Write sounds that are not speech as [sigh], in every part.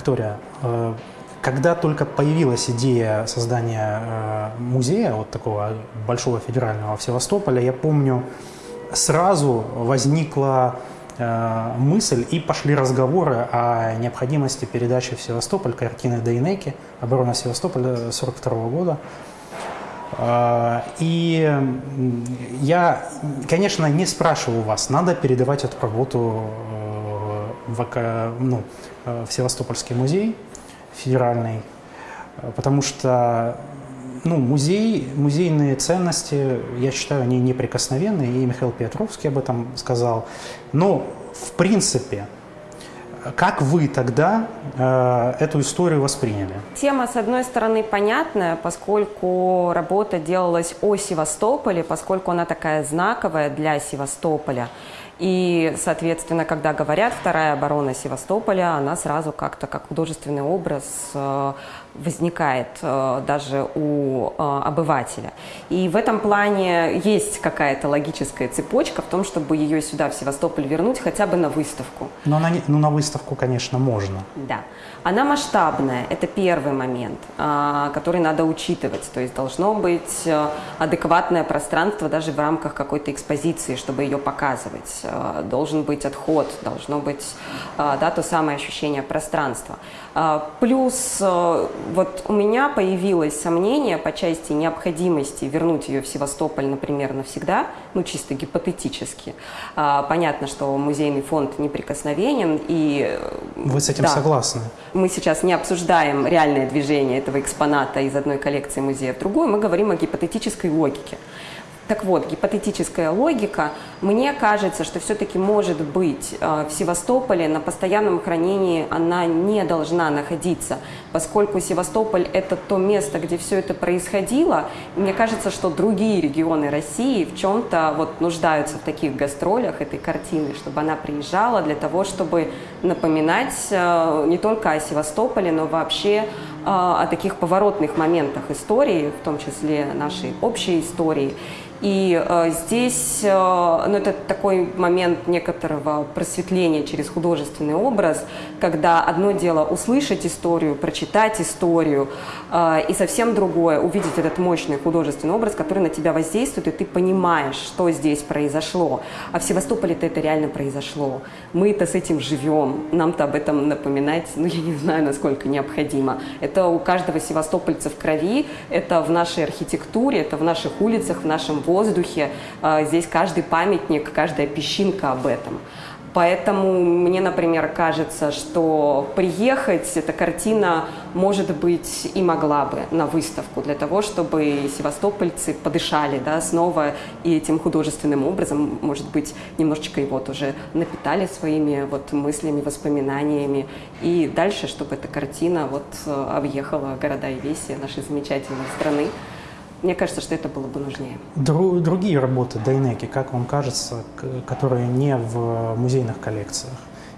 Виктория, э, когда только появилась идея создания э, музея, вот такого большого федерального в Севастополе, я помню, сразу возникла э, мысль и пошли разговоры о необходимости передачи в Севастополь картины Дейнеки «Оборона Севастополя» 1942 года. И я, конечно, не спрашиваю вас, надо передавать эту работу в, ну, э, в Севастопольский музей федеральный, э, потому что ну, музей, музейные ценности, я считаю, они неприкосновенны, и Михаил Петровский об этом сказал. Но, в принципе, как вы тогда э, эту историю восприняли? Тема, с одной стороны, понятная, поскольку работа делалась о Севастополе, поскольку она такая знаковая для Севастополя. И, соответственно, когда говорят «вторая оборона Севастополя», она сразу как-то как художественный образ э, возникает э, даже у э, обывателя. И в этом плане есть какая-то логическая цепочка в том, чтобы ее сюда, в Севастополь, вернуть хотя бы на выставку. Ну, на, ну, на выставку, конечно, можно. Да. Она масштабная, это первый момент, а, который надо учитывать. То есть должно быть э, адекватное пространство даже в рамках какой-то экспозиции, чтобы ее показывать. Э, Должен быть отход, должно быть э, да, то самое ощущение пространства. А, Плюс э, вот у меня появилось сомнение по части необходимости вернуть ее в Севастополь, например, навсегда, ну чисто гипотетически. А, Понятно, что музейный фонд неприкосновенен и э, Вы с этим да. согласны? мы сейчас не обсуждаем реальное движение этого экспоната из одной коллекции музея в другую, мы говорим о гипотетической логике. Так вот, гипотетическая логика, мне кажется, что все-таки может быть э, в Севастополе на постоянном хранении она не должна находиться, поскольку Севастополь это то место, где все это происходило. Мне кажется, что другие регионы России в чем-то вот нуждаются в таких гастролях этой картины, чтобы она приезжала для того, чтобы напоминать э, не только о Севастополе, но вообще э, о таких поворотных моментах истории, в том числе нашей общей истории. И э, здесь э, ну, это такой момент некоторого просветления через художественный образ, когда одно дело услышать историю, прочитать историю, э, и совсем другое увидеть этот мощный художественный образ, который на тебя воздействует, и ты понимаешь, что здесь произошло. А в Севастополе-то это реально произошло. Мы-то с этим живем, нам-то об этом напоминать, ну я не знаю, насколько необходимо. Это у каждого севастопольца в крови, это в нашей архитектуре, это в наших улицах, в нашем воздухе. А, Здесь каждый памятник, каждая песчинка об этом. Поэтому мне, например, кажется, что приехать эта картина, может быть, и могла бы на выставку для того, чтобы севастопольцы подышали да, снова и этим художественным образом, может быть, немножечко его тоже напитали своими вот мыслями, воспоминаниями. И дальше, чтобы эта картина вот э, объехала города и веси нашей замечательной страны. Мне кажется, что это было бы нужнее. Дру- другие работы Дайнеки, как вам кажется, которые не в музейных коллекциях?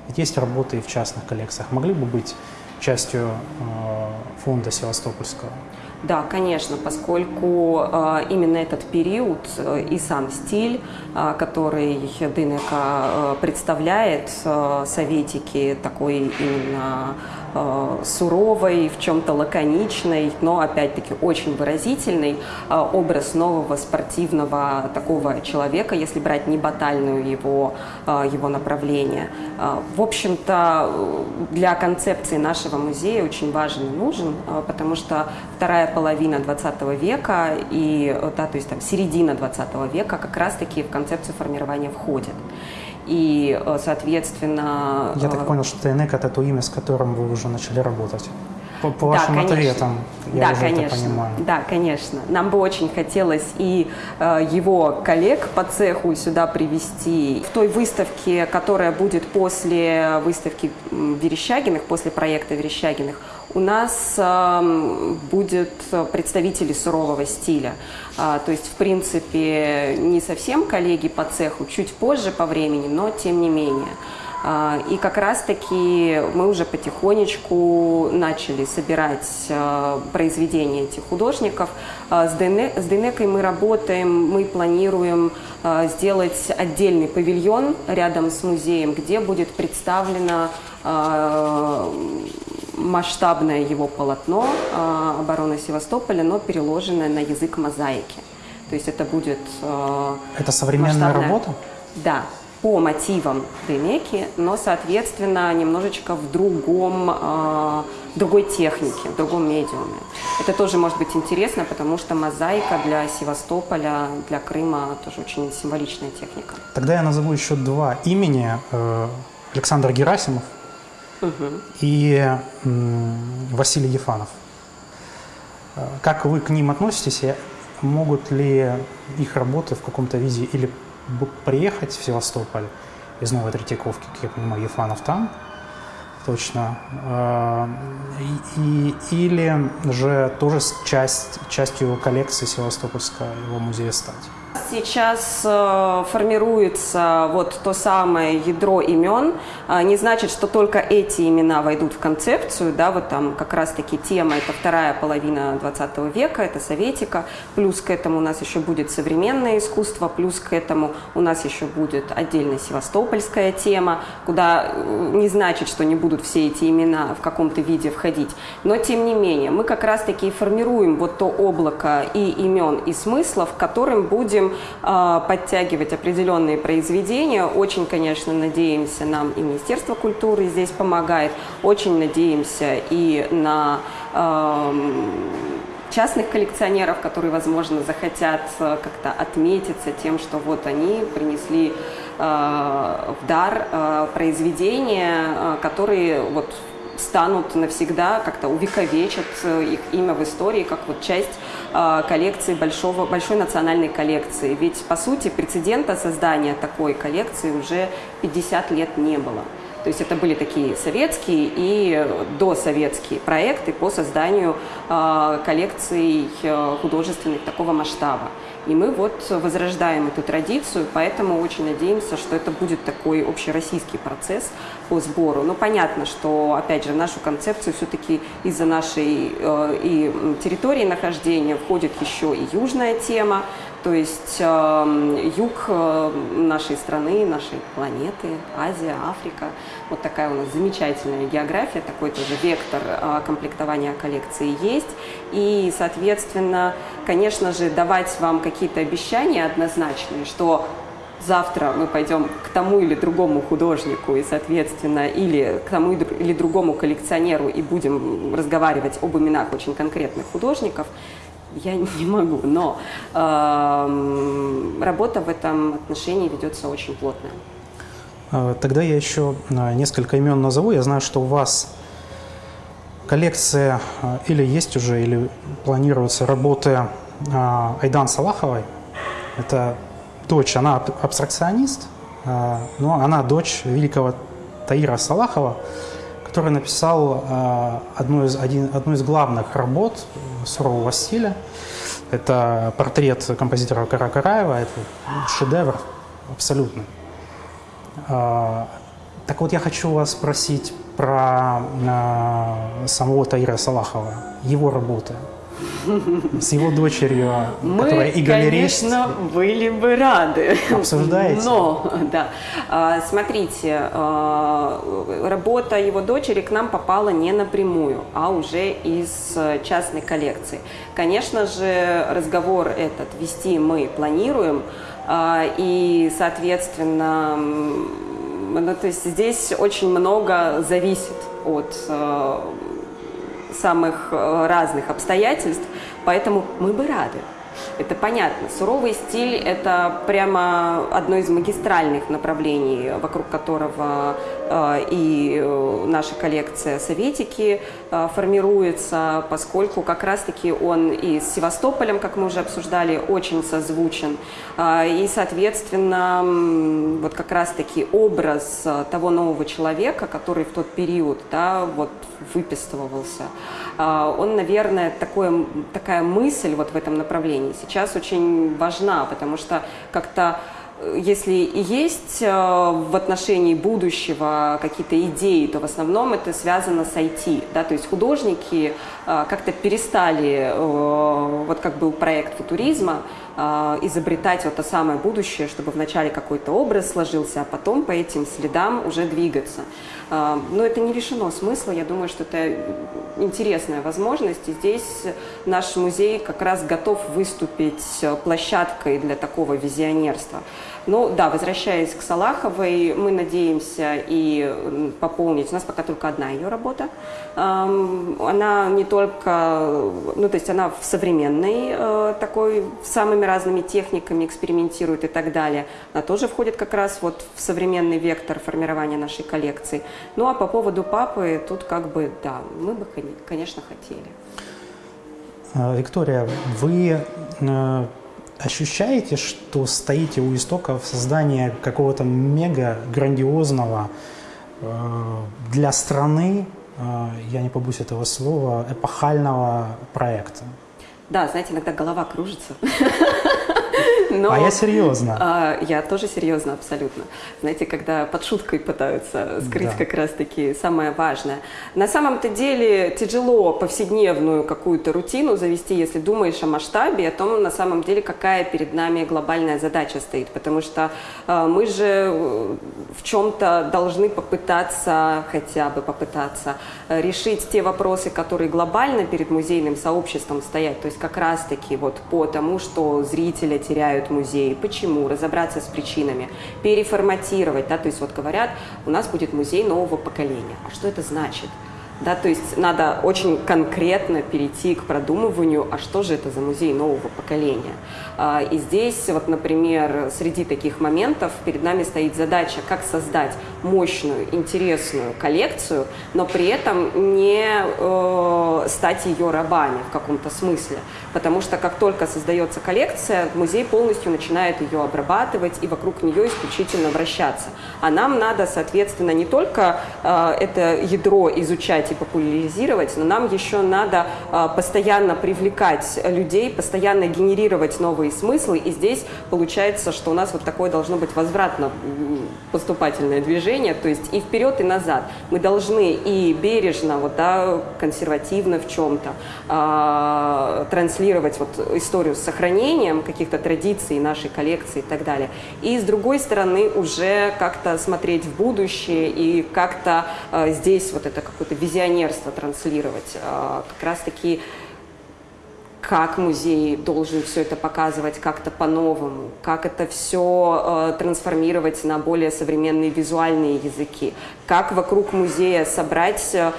Ведь есть работы и в частных коллекциях. Могли бы быть частью э, фонда Севастопольского? Да, конечно, поскольку э, именно этот период э, и сам стиль, э, который Дынека э, представляет, э, советики такой именно суровой, в чем-то лаконичной, но опять-таки очень выразительный э, образ нового спортивного такого человека, если брать не батальную его, э, его направление. Э, В общем-то, э, для концепции нашего музея очень важен и нужен, э, потому что вторая половина 20 века и, э, да, то есть там середина 20 века как раз-таки в концепцию формирования входит. И, э, соответственно... Я так э, понял, что Дайнека – это то имя, с которым вы уже начали работать. По, по вашим конечно. ответам я да, уже конечно. это понимаю. Да, конечно. Нам бы очень хотелось и э, его коллег по цеху сюда привести. В той выставке, которая будет после выставки Верещагиных, после проекта Верещагиных, у нас эм, будет представители сурового стиля. А, то есть, в принципе, не совсем коллеги по цеху, чуть позже по времени, но тем не менее. А, И как раз-таки мы уже потихонечку начали собирать а, произведения этих художников. А, С Дейне- с Дейнекой мы работаем, мы планируем а, сделать отдельный павильон рядом с музеем, где будет представлена а, масштабное его полотно э, обороны Севастополя, но переложенное на язык мозаики. То есть это будет... Э, это современная масштабная... работа? Да, по мотивам Демеки, но, соответственно, немножечко в другом, э, другой технике, в другом медиуме. Это тоже может быть интересно, потому что мозаика для Севастополя, для Крыма тоже очень символичная техника. Тогда я назову еще два имени. Э, Александр Герасимов и Василий Ефанов. Э, как вы к ним относитесь? Могут ли их работы в каком-то виде или приехать в Севастополь из Новой Третьяковки, как я понимаю, Ефанов там, точно, э, и, или же тоже часть, частью коллекции Севастопольского его музея стать? Сейчас э, формируется вот то самое ядро имен. Э, не значит, что только эти имена войдут в концепцию, да, вот там как раз-таки тема, это вторая половина 20 века, это советика, плюс к этому у нас еще будет современное искусство, плюс к этому у нас еще будет отдельно севастопольская тема, куда э, не значит, что не будут все эти имена в каком-то виде входить, но тем не менее, мы как раз-таки формируем вот то облако и имен, и смыслов, которым будем а, подтягивать определенные произведения. Очень, конечно, надеемся, нам и Министерство культуры здесь помогает. Очень надеемся и на частных коллекционеров, которые, возможно, захотят э, как-то отметиться тем, что вот они принесли э, в дар э, произведения, которые вот станут навсегда, как-то увековечат э, их имя в истории, как вот часть э, коллекции большого, большой национальной коллекции. Ведь, по сути, прецедента создания такой коллекции уже 50 лет не было. То есть это были такие советские и досоветские проекты по созданию э, коллекций э, художественных такого масштаба. И мы вот возрождаем эту традицию, поэтому очень надеемся, что это будет такой общероссийский процесс по сбору. Но понятно, что, опять же, нашу концепцию все-таки из-за нашей э, и территории нахождения входит еще и южная тема, то есть э, юг э, нашей страны, нашей планеты, Азия, Африка. Вот такая у нас замечательная география, такой тоже вектор э, комплектования коллекции есть. И, соответственно, конечно же, давать вам какие-то обещания однозначные, что завтра мы пойдем к тому или другому художнику и, соответственно, или к тому или другому коллекционеру и будем разговаривать об именах очень конкретных художников – я не могу, но э, работа в этом отношении ведется очень плотная. А, тогда я еще а, несколько имен назову. Я знаю, что у вас коллекция а, или есть уже, или планируются работы Айдан Салаховой. Это дочь, она абстракционист, но она дочь великого Таира Салахова, который написал одну из, один, одну из главных работ сурового стиля. Это портрет композитора Каракараева, это шедевр абсолютно. А, так вот, я хочу вас спросить про а, самого Таира Салахова, его работы с его дочерью, Мы, которая и галерист. конечно, были бы рады. Обсуждаете? Но, да. А, смотрите, а, работа его дочери к нам попала не напрямую, а уже из частной коллекции. Конечно же, разговор этот вести мы планируем, а, и, соответственно, ну, то есть здесь очень много зависит от самых э, разных обстоятельств, поэтому мы бы рады. Это понятно. Суровый стиль – это прямо одно из магистральных направлений, вокруг которого э, и э, наша коллекция «Советики» э, формируется, поскольку как раз-таки он и с Севастополем, как мы уже обсуждали, очень созвучен. И, соответственно, вот как раз-таки образ того нового человека, который в тот период да, вот выписывался, он, наверное, такое, такая мысль вот в этом направлении сейчас очень важна, потому что как-то э, если есть э, в отношении будущего какие-то идеи, то в основном это связано с IT. Да? То есть художники э, как-то перестали, вот как был проект футуризма, изобретать вот то самое будущее, чтобы вначале какой-то образ сложился, а потом по этим следам уже двигаться. Э, но это не лишено смысла, я думаю, что это интересная возможность, и здесь наш музей как раз готов выступить площадкой для такого визионерства. Ну да, возвращаясь к Салаховой, мы надеемся и пополнить, у нас пока только одна ее работа, она не только, ну то есть она в современной э, такой, самыми разными техниками экспериментирует и так далее, она тоже входит как раз вот в современный вектор формирования нашей коллекции. Ну а по поводу папы, тут как бы, да, мы бы, конечно, хотели. А, Виктория, вы э, ощущаете, что стоите у истоков создания какого-то мега грандиозного э, для страны, э, я не побусь этого слова, эпохального проекта? Да, знаете, иногда голова кружится. [laughs] Но, а я серьезно. А, я тоже серьезно, абсолютно. Знаете, когда под шуткой пытаются скрыть да. как раз-таки самое важное. На самом-то деле тяжело повседневную какую-то рутину завести, если думаешь о масштабе, о том, на самом деле, какая перед нами глобальная задача стоит. Потому что э, мы же э, в чем-то должны попытаться, хотя бы попытаться, э, решить те вопросы, которые глобально перед музейным сообществом стоят. То есть как раз-таки вот по тому, что зрителя теряют музеи, почему, разобраться с причинами, переформатировать, да, то есть вот говорят, у нас будет музей нового поколения. А что это значит? Да, то есть надо очень конкретно перейти к продумыванию, а что же это за музей нового поколения. А, и здесь, вот, например, среди таких моментов перед нами стоит задача, как создать мощную, интересную коллекцию, но при этом не э, стать ее рабами в каком-то смысле. Потому что как только создается коллекция, музей полностью начинает ее обрабатывать и вокруг нее исключительно вращаться. А нам надо, соответственно, не только э, это ядро изучать и популяризировать, но нам еще надо а, постоянно привлекать людей, постоянно генерировать новые смыслы. И здесь получается, что у нас вот такое должно быть возвратно-поступательное движение, то есть и вперед, и назад. Мы должны и бережно, вот, да, консервативно в чем-то э, транслировать вот историю с сохранением каких-то традиций нашей коллекции и так далее. И с другой стороны уже как-то смотреть в будущее и как-то э, здесь вот это какое-то визионерство транслировать. А, как раз-таки как музей должен все это показывать как-то по-новому, как это все э, трансформировать на более современные визуальные языки, как вокруг музея собрать э,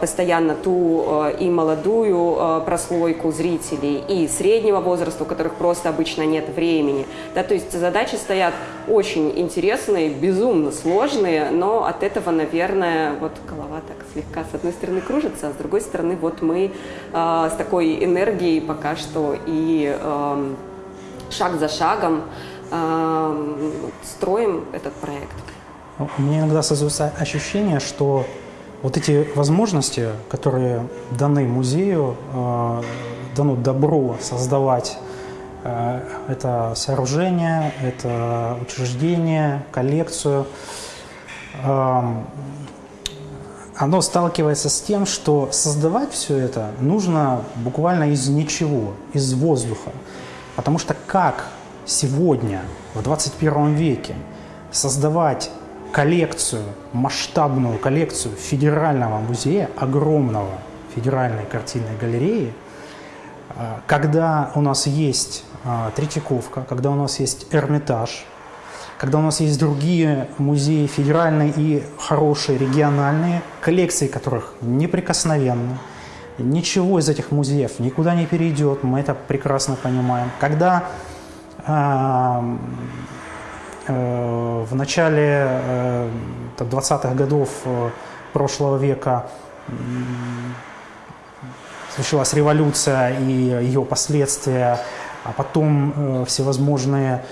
постоянно ту э, и молодую э, прослойку зрителей, и среднего возраста, у которых просто обычно нет времени. Да, то есть задачи стоят очень интересные, безумно сложные, но от этого, наверное, вот голова так слегка с одной стороны кружится, а с другой стороны вот мы э, с такой энергией пока что и э, шаг за шагом э, строим этот проект. Ну, мне иногда создается ощущение, что вот эти возможности, которые даны музею, э, дано добро создавать э, это сооружение, это учреждение, коллекцию, э, оно сталкивается с тем, что создавать все это нужно буквально из ничего, из воздуха. Потому что как сегодня, в 21 веке, создавать коллекцию, масштабную коллекцию федерального музея, огромного федеральной картинной галереи, а, когда у нас есть а, Третьяковка, когда у нас есть Эрмитаж, когда у нас есть другие музеи федеральные и хорошие региональные, коллекции которых неприкосновенны. Ничего из этих музеев никуда не перейдет, мы это прекрасно понимаем. Когда э, э, в начале э, 20-х годов э, прошлого века случилась революция и ее последствия, а потом э, всевозможные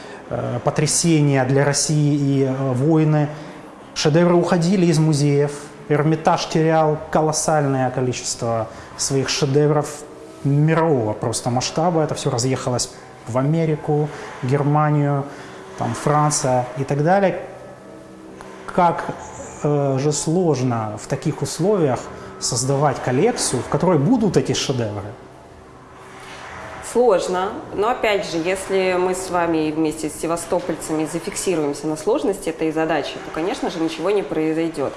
потрясения для России и э, войны. Шедевры уходили из музеев. Эрмитаж терял колоссальное количество своих шедевров мирового просто масштаба. Это все разъехалось в Америку, Германию, там, Франция и так далее. Как э, же сложно в таких условиях создавать коллекцию, в которой будут эти шедевры. Сложно, но опять же, если мы с вами вместе с севастопольцами зафиксируемся на сложности этой задачи, то, конечно же, ничего не произойдет.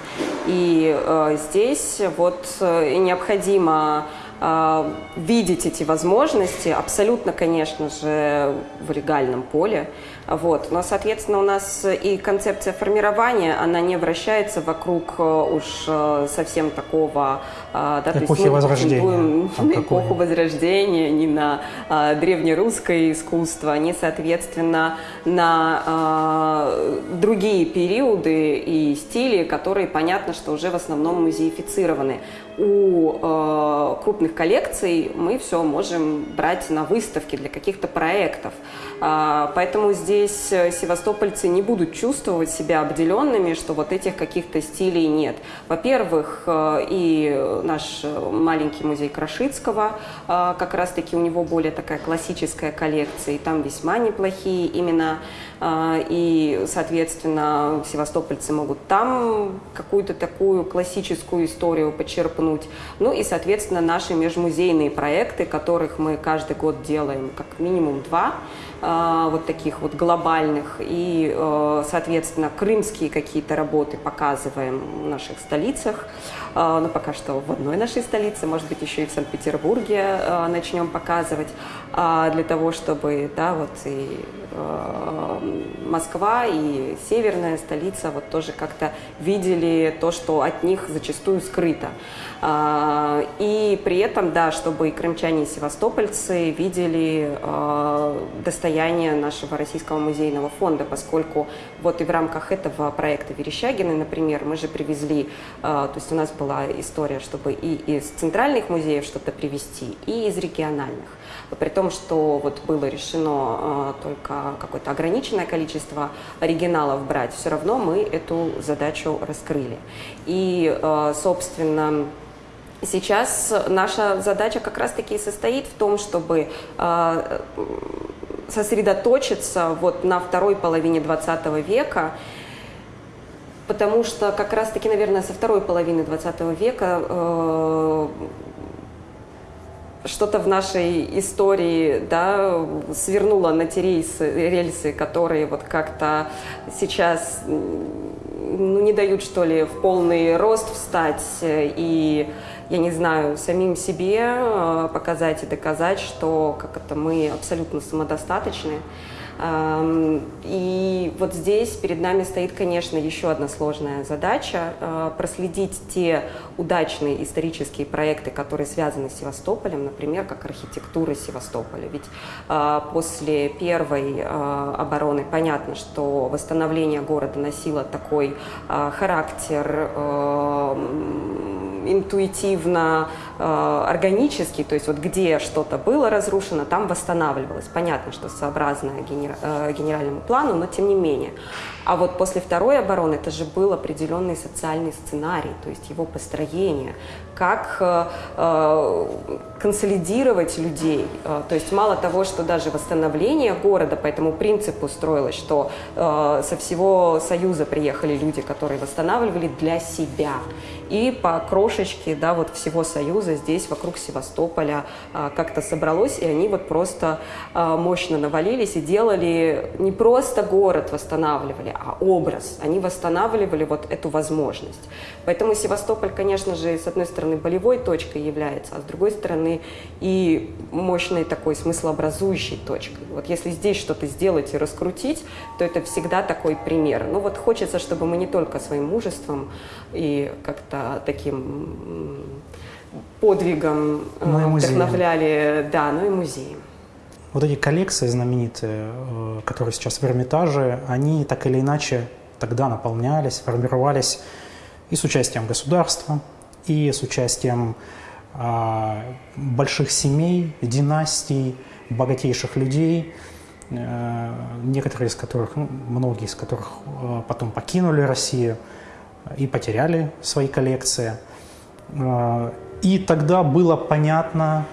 И э, здесь вот э, необходимо э, видеть эти возможности, абсолютно, конечно же, в легальном поле, вот. Но, соответственно, у нас и концепция формирования, она не вращается вокруг э, уж э, совсем такого... Э, да, эпохи то есть Возрождения. [laughs] на эпоху Возрождения, не на а, древнерусское искусство, не, соответственно, на а, другие периоды и стили, которые, понятно, что уже в основном музеифицированы. У а, крупных коллекций мы все можем брать на выставки для каких-то проектов. А, поэтому здесь э, севастопольцы не будут чувствовать себя обделенными, что вот этих каких-то стилей нет. Во-первых, э, и наш маленький музей Крашицкого, а, как раз-таки у него более такая классическая коллекция, и там весьма неплохие именно и, соответственно, севастопольцы могут там какую-то такую классическую историю почерпнуть. Ну и, соответственно, наши межмузейные проекты, которых мы каждый год делаем как минимум два, а, вот таких вот глобальных. И, э, соответственно, крымские какие-то работы показываем в наших столицах. А, ну, пока что в одной нашей столице, может быть, еще и в Санкт-Петербурге начнем показывать, для того, чтобы, да, вот и э, Москва и северная столица вот тоже как-то видели то, что от них зачастую скрыто. А, и при этом, да, чтобы и крымчане, и севастопольцы видели а, достояние нашего Российского музейного фонда, поскольку вот и в рамках этого проекта Верещагины, например, мы же привезли, а, то есть у нас была история, чтобы и из центральных музеев что-то привезти, и из региональных. При том, что вот было решено только какое-то ограниченное количество оригиналов брать, все равно мы эту задачу раскрыли. И, собственно, Сейчас наша задача как раз-таки состоит в том, чтобы э, сосредоточиться вот на второй половине 20 века, потому что как раз-таки, наверное, со второй половины 20 века э, что-то в нашей истории да, свернуло на те рейсы, рельсы, которые вот как-то сейчас ну, не дают, что ли, в полный рост встать и я не знаю, самим себе э, показать и доказать, что как это мы абсолютно самодостаточны. И вот здесь перед нами стоит, конечно, еще одна сложная задача э, – проследить те удачные исторические проекты, которые связаны с Севастополем, например, как архитектура Севастополя. Ведь э, после первой обороны понятно, что восстановление города носило такой характер интуитивно, э, органически, то есть вот где что-то было разрушено, там восстанавливалось. Понятно, что сообразно э, генеральному плану, но тем не менее. А вот после второй обороны это же был определенный социальный сценарий, то есть его построение, как э, консолидировать людей. То есть мало того, что даже восстановление города по этому принципу строилось, что со всего Союза приехали люди, которые восстанавливали для себя. И по крошечке да, вот всего Союза здесь вокруг Севастополя э, как-то собралось, и они вот просто э, мощно навалились и делали не просто город восстанавливали, а образ. Они восстанавливали вот эту возможность. Поэтому Севастополь, конечно же, с одной стороны болевой точкой является, а с другой стороны и мощной такой смыслообразующей точкой. Вот если здесь что-то сделать и раскрутить, то это всегда такой пример. Ну вот хочется, чтобы мы не только своим мужеством и как-то таким подвигом но э, вдохновляли, да, но и музеем. Вот эти коллекции знаменитые, э, которые сейчас в Эрмитаже, они так или иначе тогда наполнялись, формировались и с участием государства, и с участием а, больших семей, династий, богатейших людей, а, некоторые из которых, ну, многие из которых потом покинули Россию и потеряли свои коллекции. А, и тогда было понятно,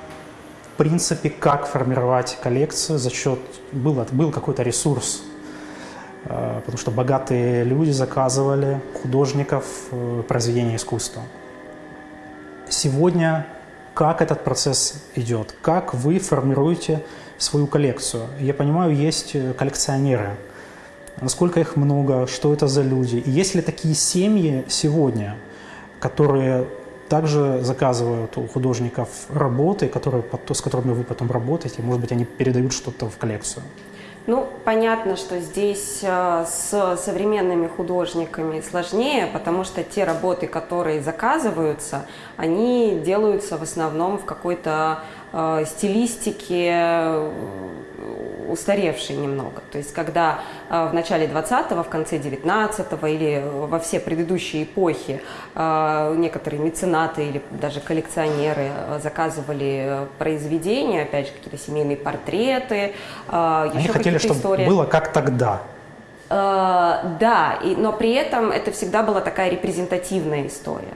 в принципе, как формировать коллекцию за счет... Был, был какой-то ресурс, а, потому что богатые люди заказывали художников э, произведения искусства. Сегодня как этот процесс идет, как вы формируете свою коллекцию. Я понимаю, есть коллекционеры. Насколько их много, что это за люди? И есть ли такие семьи сегодня, которые также заказывают у художников работы, которые, с которыми вы потом работаете, может быть, они передают что-то в коллекцию? Ну, понятно, что здесь э, с современными художниками сложнее, потому что те работы, которые заказываются, они делаются в основном в какой-то э, стилистике э, устаревший немного. То есть когда э, в начале 20-го, в конце 19-го или во все предыдущие эпохи э, некоторые меценаты или даже коллекционеры э, заказывали произведения, опять же, какие-то семейные портреты, Они еще хотели, чтобы истории. было как тогда. Да, и, но при этом это всегда была такая репрезентативная история.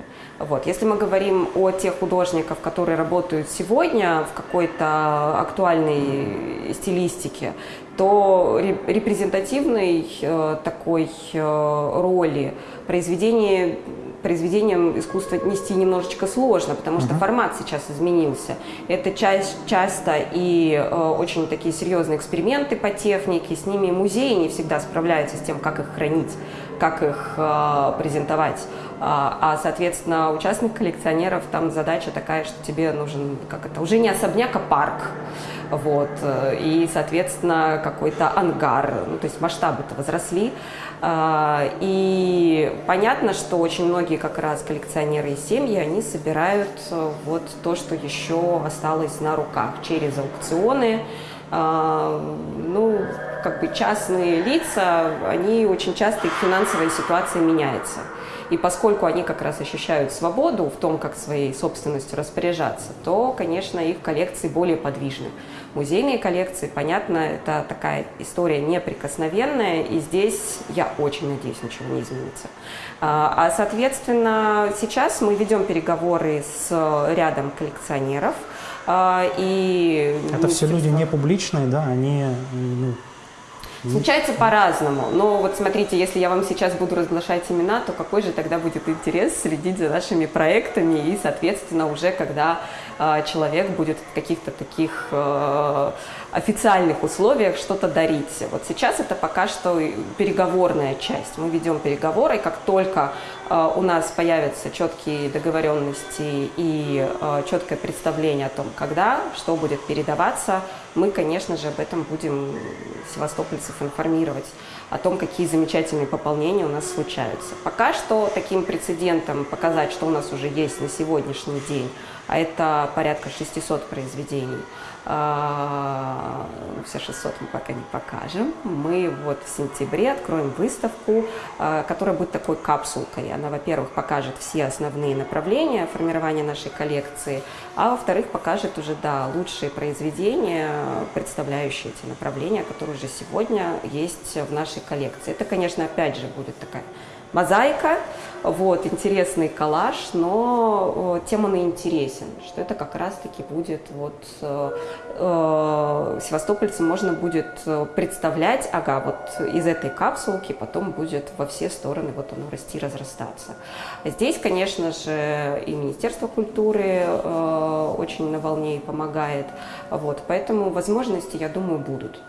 Вот. Если мы говорим о тех художниках, которые работают сегодня в какой-то актуальной стилистике, то репрезентативной э, такой э, роли произведение произведением искусства нести немножечко сложно, потому что uh -huh. формат сейчас изменился. Это часть, часто и э, очень такие серьезные эксперименты по технике, с ними музеи не всегда справляются с тем, как их хранить, как их э, презентовать. А, а, соответственно, у частных коллекционеров там задача такая, что тебе нужен, как это, уже не особняк, а парк. Вот, и, соответственно, какой-то ангар, ну, то есть масштабы-то возросли. А, и понятно, что очень многие как раз коллекционеры и семьи, они собирают э, вот то, что еще осталось на руках через аукционы. А, ну, как бы частные лица, они очень часто, их финансовая ситуация меняется. И поскольку они как раз ощущают свободу в том, как своей собственностью распоряжаться, то, конечно, их коллекции более подвижны. Музейные коллекции, понятно, это такая история неприкосновенная, и здесь, я очень надеюсь, ничего не изменится. А, а соответственно, сейчас мы ведем переговоры с рядом коллекционеров, а, и это все люди не публичные, да, они ну, Случается по-разному. Но вот смотрите, если я вам сейчас буду разглашать имена, то какой же тогда будет интерес следить за нашими проектами и, соответственно, уже когда э, человек будет в каких-то таких э, официальных условиях что-то дарить. Вот сейчас это пока что переговорная часть. Мы ведем переговоры, и как только у нас появятся четкие договоренности и э, четкое представление о том, когда, что будет передаваться, мы, конечно же, об этом будем севастопольцев информировать о том, какие замечательные пополнения у нас случаются. Пока что таким прецедентом показать, что у нас уже есть на сегодняшний день, а это порядка 600 произведений, а, все 600 мы пока не покажем. Мы вот в сентябре откроем выставку, а, которая будет такой капсулкой. Она, во-первых, покажет все основные направления формирования нашей коллекции, а во-вторых, покажет уже, да, лучшие произведения, представляющие эти направления, которые уже сегодня есть в нашей коллекции. Это, конечно, опять же будет такая мозаика, вот, интересный коллаж, но э, тем он и интересен, что это как раз-таки будет вот э, севастопольцам можно будет э, представлять, ага, вот из этой капсулки потом будет во все стороны вот оно расти, разрастаться. Здесь, конечно же, и Министерство культуры э, очень на волне и помогает, вот, поэтому возможности, я думаю, будут.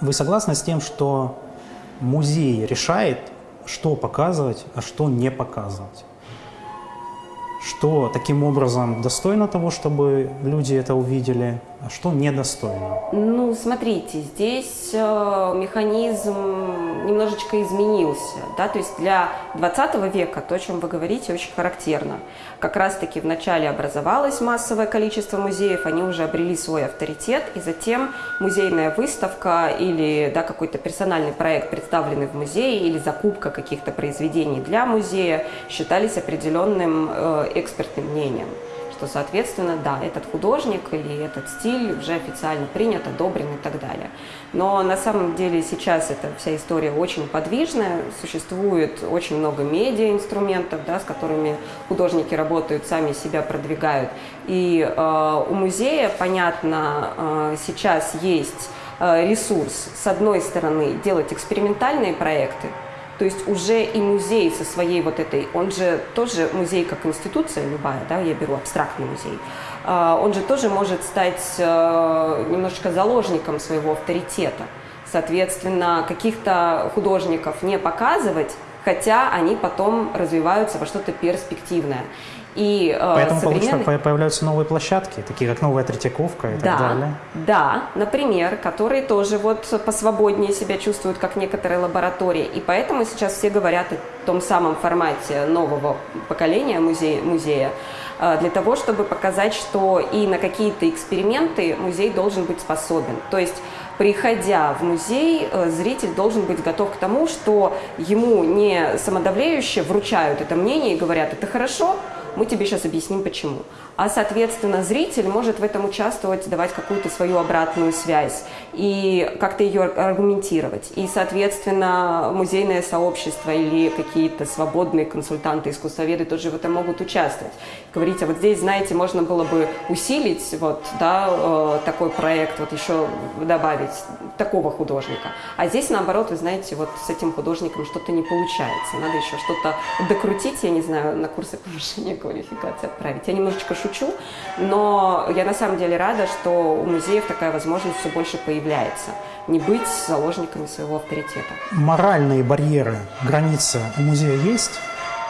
Вы согласны с тем, что музей решает, что показывать, а что не показывать. Что таким образом достойно того, чтобы люди это увидели, а что недостойно? Ну, смотрите, здесь э, механизм немножечко изменился. Да? То есть для 20 века то, о чем вы говорите, очень характерно. Как раз-таки вначале образовалось массовое количество музеев, они уже обрели свой авторитет, и затем музейная выставка или да, какой-то персональный проект, представленный в музее, или закупка каких-то произведений для музея считались определенным э, экспертным мнением что, соответственно, да, этот художник или этот стиль уже официально принят, одобрен и так далее. Но на самом деле сейчас эта вся история очень подвижная, существует очень много медиа-инструментов, да, с которыми художники работают, сами себя продвигают. И э, у музея, понятно, э, сейчас есть э, ресурс, с одной стороны, делать экспериментальные проекты, То есть уже и музей со своей вот этой, он же тоже музей как институция любая, да, я беру абстрактный музей, а, он же тоже может стать э, немножечко заложником своего авторитета. Соответственно, каких-то художников не показывать, хотя они потом развиваются во что-то перспективное. И, э, Поэтому современный... появляются новые площадки, такие как новая Третьяковка и да, так далее. Да, например, которые тоже вот посвободнее себя чувствуют, как некоторые лаборатории. И поэтому сейчас все говорят о том самом формате нового поколения музея, музея э, для того, чтобы показать, что и на какие-то эксперименты музей должен быть способен. То есть приходя в музей, э, зритель должен быть готов к тому, что ему не самодавлеюще вручают это мнение и говорят, это хорошо, мы тебе сейчас объясним почему а, соответственно, зритель может в этом участвовать, давать какую-то свою обратную связь и как-то ее аргументировать. И, соответственно, музейное сообщество или какие-то свободные консультанты, искусствоведы тоже в этом могут участвовать. Говорить, а вот здесь, знаете, можно было бы усилить вот, да, э, такой проект, вот еще добавить такого художника. А здесь, наоборот, вы знаете, вот с этим художником что-то не получается. Надо еще что-то докрутить, я не знаю, на курсы [laughs] повышения квалификации отправить. Я немножечко шучу шучу, но я на самом деле рада, что у музеев такая возможность все больше появляется. Не быть заложниками своего авторитета. Моральные барьеры, границы у музея есть?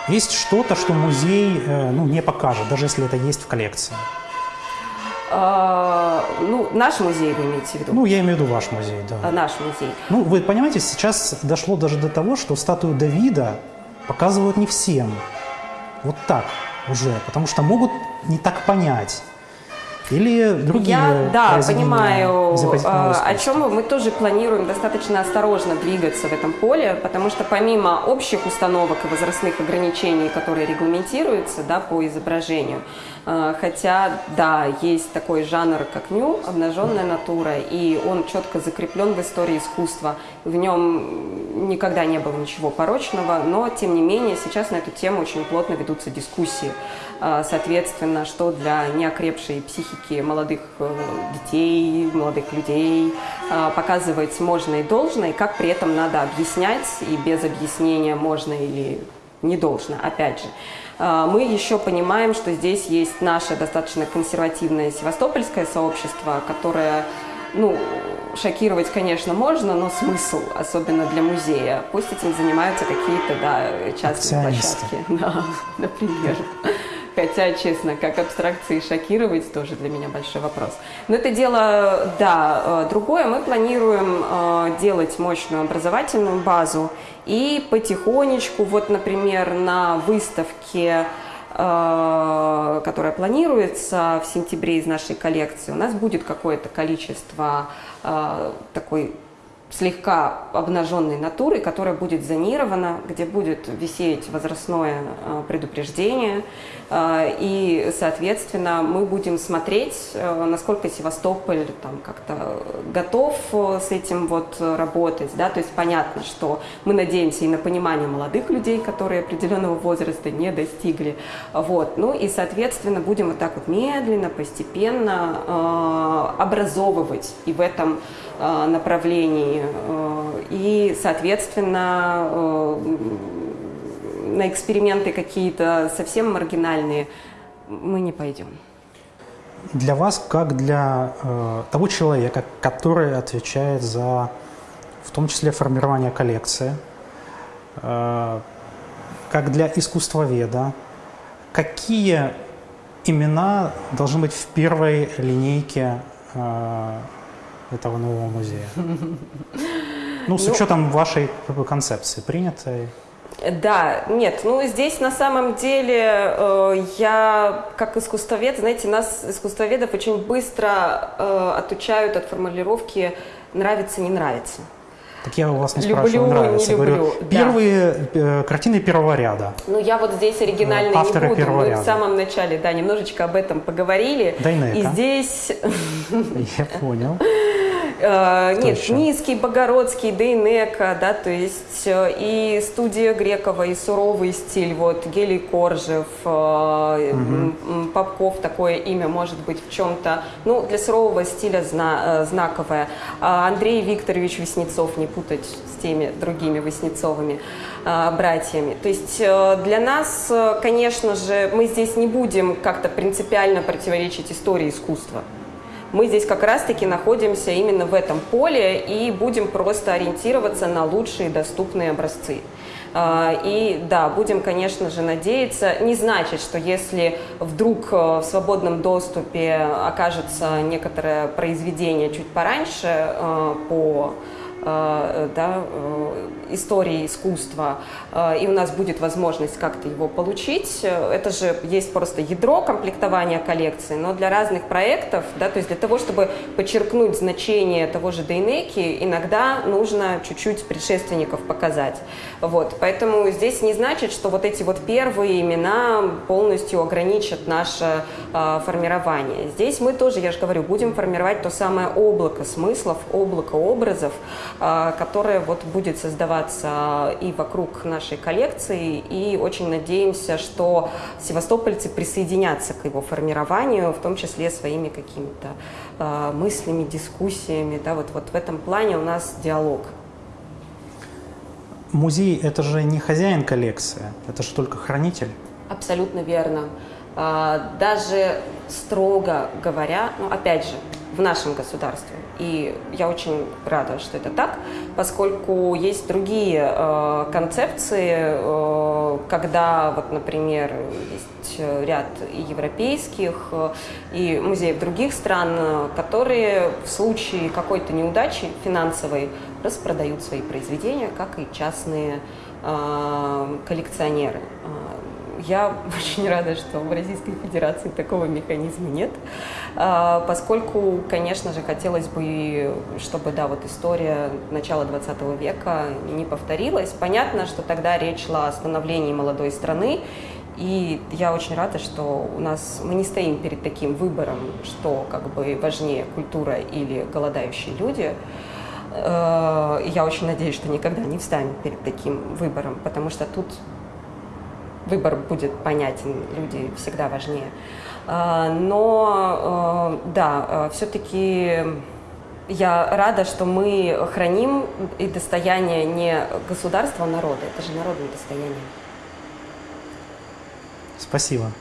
Есть что-то, что музей э, ну, не покажет, даже если это есть в коллекции? А, ну, наш музей вы имеете в виду? Ну, я имею в виду ваш музей, да. А, наш музей. Ну, вы понимаете, сейчас дошло даже до того, что статую Давида показывают не всем. Вот так уже, потому что могут не так понять. Или другие Я, да, понимаю, а, о чем мы, мы тоже планируем достаточно осторожно двигаться в этом поле, потому что помимо общих установок и возрастных ограничений, которые регламентируются да, по изображению, а, хотя, да, есть такой жанр, как ню, обнаженная натура, и он четко закреплен в истории искусства. В нем никогда не было ничего порочного, но, тем не менее, сейчас на эту тему очень плотно ведутся дискуссии. А, соответственно, что для неокрепшей психики молодых э, детей, молодых людей а, показывать можно и должно, и как при этом надо объяснять, и без объяснения можно или не должно, опять же. А, мы еще понимаем, что здесь есть наше достаточно консервативное севастопольское сообщество, которое, ну, шокировать, конечно, можно, но смысл, особенно для музея. Пусть этим занимаются какие-то, да, частные площадки. [laughs] Да, например. Хотя, честно, как абстракции шокировать, тоже для меня большой вопрос. Но это дело, да, э, другое. Мы планируем э, делать мощную образовательную базу и потихонечку, вот, например, на выставке э, которая планируется в сентябре из нашей коллекции, у нас будет какое-то количество такой слегка обнаженной натуры, которая будет зонирована, где будет висеть возрастное э, предупреждение. Э, и, соответственно, мы будем смотреть, э, насколько Севастополь там как-то готов с этим вот работать. Да? То есть понятно, что мы надеемся и на понимание молодых людей, которые определенного возраста не достигли. Вот. Ну и, соответственно, будем вот так вот медленно, постепенно образовывать и в этом направлении Э, и, соответственно, э, на эксперименты какие-то совсем маргинальные мы не пойдем. Для вас, как для э, того человека, который отвечает за, в том числе, формирование коллекции, э, как для искусствоведа, какие имена должны быть в первой линейке э, этого нового музея? [laughs] Ну, с ну, учетом вашей концепции принятой. Да, нет, ну здесь на самом деле э, я как искусствовед, знаете, нас, искусствоведов, очень быстро э, отучают от формулировки «нравится, не нравится». Так я у вас не люблю, спрашиваю, нравится. Не люблю. Говорю, первые э, картины первого ряда. Ну, я вот здесь оригинально не буду. Мы ряда. в самом начале, да, немножечко об этом поговорили. Дайнека. И здесь... [laughs] Я понял. Э, нет, еще? Низкий, Богородский, Дейнека, да, то есть э, и студия Грекова, и суровый стиль, вот, Гелий Коржев, э, м, Попков, такое имя может быть в чем-то, ну, для сурового стиля зна- э, знаковое. А Андрей Викторович Веснецов, не путать с теми другими Веснецовыми э, братьями. То есть э, для нас, конечно же, мы здесь не будем как-то принципиально противоречить истории искусства. Мы здесь как раз-таки находимся именно в этом поле и будем просто ориентироваться на лучшие доступные образцы. А, И да, будем, конечно же, надеяться. Не значит, что если вдруг э, в свободном доступе окажется некоторое произведение чуть пораньше э, по да, э, истории искусства, э, и у нас будет возможность как-то его получить. Э, Это же есть просто ядро комплектования коллекции, но для разных проектов, да, то есть для того, чтобы подчеркнуть значение того же Дейнеки, иногда нужно чуть-чуть предшественников показать. Вот, поэтому здесь не значит, что вот эти вот первые имена полностью ограничат наше э, формирование. Здесь мы тоже, я же говорю, будем формировать то самое облако смыслов, облако образов, э, которое вот будет создаваться и вокруг нашей коллекции, и очень надеемся, что севастопольцы присоединятся к его формированию, в том числе своими какими-то э, мыслями, дискуссиями, да, вот, вот в этом плане у нас диалог. Музей – это же не хозяин коллекции, это же только хранитель. Абсолютно верно. А, Даже строго говоря, ну опять же, в нашем государстве, и я очень рада, что это так, поскольку есть другие э, концепции, э, когда, вот, например, есть ряд и европейских, э, и музеев других стран, э, которые в случае какой-то неудачи финансовой распродают свои произведения, как и частные э, коллекционеры. Я [laughs] очень рада, что в Российской Федерации такого механизма нет, а, поскольку, конечно же, хотелось бы, чтобы, да, вот история начала 20 века не повторилась. Понятно, что тогда речь шла о становлении молодой страны, и я очень рада, что у нас мы не стоим перед таким выбором, что как бы важнее культура или голодающие люди. Э, Я очень надеюсь, что никогда не встанем перед таким выбором, потому что тут выбор будет понятен, люди всегда важнее. А, Но э, да, все-таки я рада, что мы храним и достояние не государства, а народа. Это же народное достояние. Спасибо.